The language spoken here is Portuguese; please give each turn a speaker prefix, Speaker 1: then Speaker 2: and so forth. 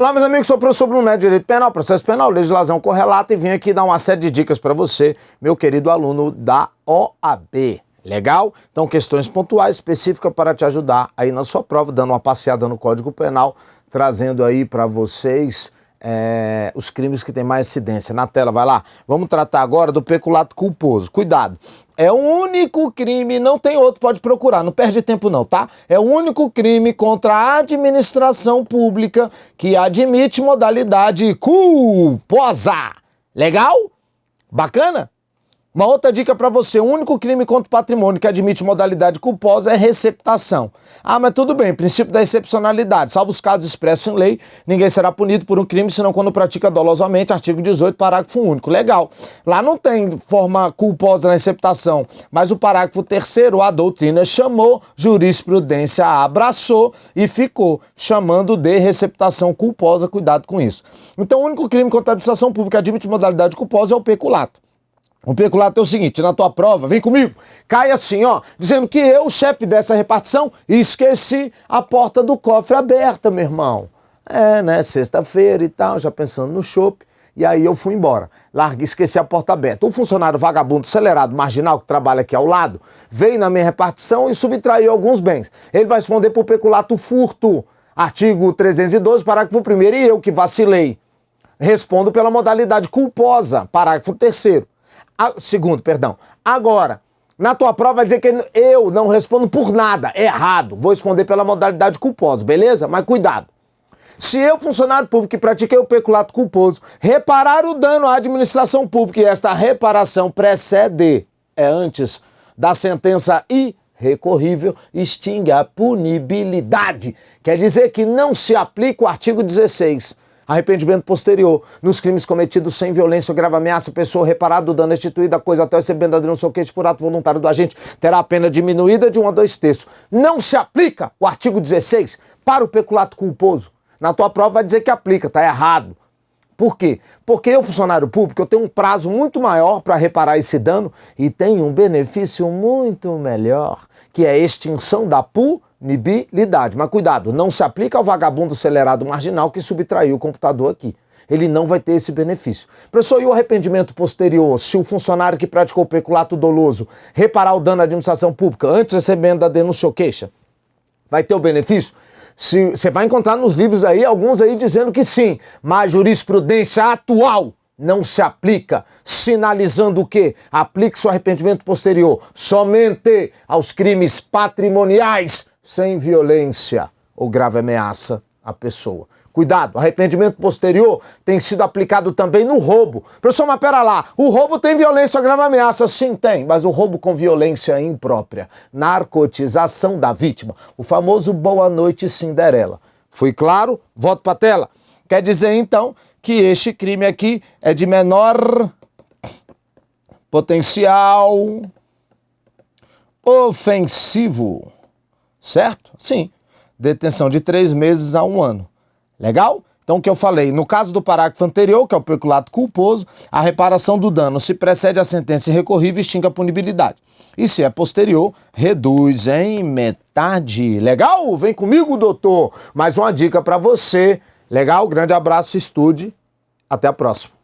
Speaker 1: Olá, meus amigos, sou o professor Bruno Neto, Direito Penal, Processo Penal, Legislação Correlata e vim aqui dar uma série de dicas para você, meu querido aluno da OAB. Legal? Então, questões pontuais específicas para te ajudar aí na sua prova, dando uma passeada no Código Penal, trazendo aí para vocês é, os crimes que têm mais incidência. Na tela, vai lá. Vamos tratar agora do peculato culposo. Cuidado. É o único crime, não tem outro, pode procurar, não perde tempo não, tá? É o único crime contra a administração pública que admite modalidade culposa. Legal? Bacana? Uma outra dica para você: o único crime contra o patrimônio que admite modalidade culposa é receptação. Ah, mas tudo bem, princípio da excepcionalidade. Salvo os casos expressos em lei, ninguém será punido por um crime senão quando pratica dolosamente. Artigo 18, parágrafo único. Legal. Lá não tem forma culposa na receptação, mas o parágrafo terceiro, a doutrina chamou, jurisprudência abraçou e ficou chamando de receptação culposa. Cuidado com isso. Então, o único crime contra a administração pública que admite modalidade culposa é o peculato. O peculato é o seguinte, na tua prova, vem comigo, cai assim, ó, dizendo que eu, chefe dessa repartição, esqueci a porta do cofre aberta, meu irmão. É, né, sexta-feira e tal, já pensando no chopp, e aí eu fui embora. Larguei, esqueci a porta aberta. O funcionário vagabundo, acelerado, marginal, que trabalha aqui ao lado, veio na minha repartição e subtraiu alguns bens. Ele vai responder por peculato furto. Artigo 312, parágrafo 1 e eu que vacilei. Respondo pela modalidade culposa, parágrafo 3 segundo, perdão. Agora, na tua prova vai dizer que eu não respondo por nada, errado. Vou responder pela modalidade culposa, beleza? Mas cuidado. Se eu, funcionário público que pratiquei o peculato culposo, reparar o dano à administração pública e esta reparação precede, é antes da sentença irrecorrível, extingue a punibilidade. Quer dizer que não se aplica o artigo 16 Arrependimento posterior. Nos crimes cometidos sem violência ou grave ameaça, pessoa reparada do dano restituída, coisa até recebendo adreno soquete por ato voluntário do agente, terá a pena diminuída de 1 a 2 terços. Não se aplica o artigo 16 para o peculato culposo. Na tua prova vai dizer que aplica, tá errado. Por quê? Porque eu, funcionário público, eu tenho um prazo muito maior para reparar esse dano e tenho um benefício muito melhor, que é a extinção da punibilidade punibilidade. Mas cuidado, não se aplica ao vagabundo acelerado marginal que subtraiu o computador aqui. Ele não vai ter esse benefício. Professor, e o arrependimento posterior? Se o funcionário que praticou o peculato doloso reparar o dano à administração pública antes de recebendo a denúncia ou queixa, vai ter o benefício? Você vai encontrar nos livros aí, alguns aí dizendo que sim, mas jurisprudência atual não se aplica, sinalizando o quê? Aplique seu arrependimento posterior somente aos crimes patrimoniais sem violência ou grave ameaça à pessoa. Cuidado, arrependimento posterior tem sido aplicado também no roubo. Professor, mas pera lá, o roubo tem violência ou grave ameaça? Sim, tem, mas o roubo com violência imprópria. Narcotização da vítima. O famoso Boa Noite Cinderela. Fui claro? Volto para tela. Quer dizer, então, que este crime aqui é de menor potencial ofensivo. Certo? Sim. Detenção de três meses a um ano. Legal? Então, o que eu falei, no caso do parágrafo anterior, que é o peculato culposo, a reparação do dano se precede a sentença irrecorrível e extingue a punibilidade. E se é posterior, reduz em metade. Legal? Vem comigo, doutor. Mais uma dica para você. Legal? Grande abraço, estude. Até a próxima.